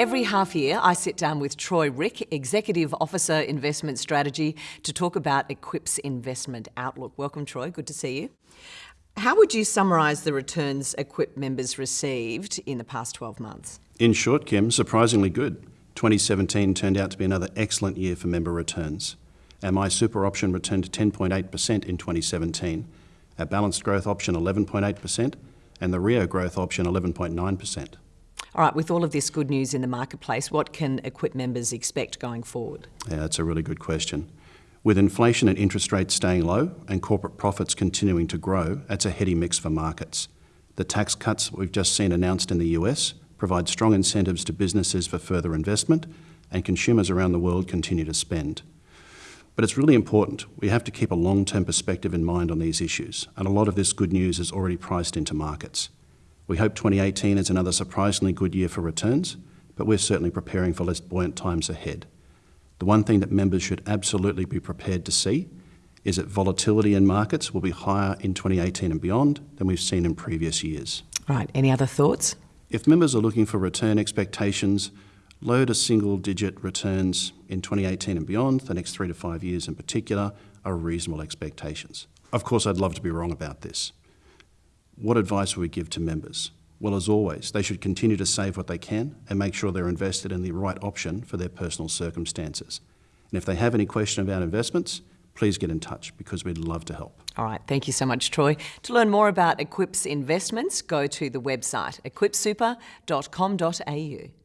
Every half year, I sit down with Troy Rieck, Executive Officer Investment Strategy, to talk about Equip's investment outlook. Welcome, Troy. Good to see you. How would you summarise the returns Equip members received in the past 12 months? In short, Kim, surprisingly good. 2017 turned out to be another excellent year for member returns. Our MySuper option returned 10.8% in 2017, our Balanced Growth option 11.8%, and the Rio Growth option 11.9%. All right, with all of this good news in the marketplace, what can Equip members expect going forward? Yeah, that's a really good question. With inflation and interest rates staying low and corporate profits continuing to grow, that's a heady mix for markets. The tax cuts we've just seen announced in the US provide strong incentives to businesses for further investment, and consumers around the world continue to spend. But it's really important. We have to keep a long-term perspective in mind on these issues, and a lot of this good news is already priced into markets. We hope 2018 is another surprisingly good year for returns, but we're certainly preparing for less buoyant times ahead. The one thing that members should absolutely be prepared to see is that volatility in markets will be higher in 2018 and beyond than we've seen in previous years. Right, any other thoughts? If members are looking for return expectations, low to single digit returns in 2018 and beyond, the next three to five years in particular, are reasonable expectations. Of course, I'd love to be wrong about this. What advice would we give to members? Well, as always, they should continue to save what they can and make sure they're invested in the right option for their personal circumstances. And if they have any question about investments, please get in touch because we'd love to help. All right, thank you so much, Troy. To learn more about Equip's investments, go to the website equipsuper.com.au.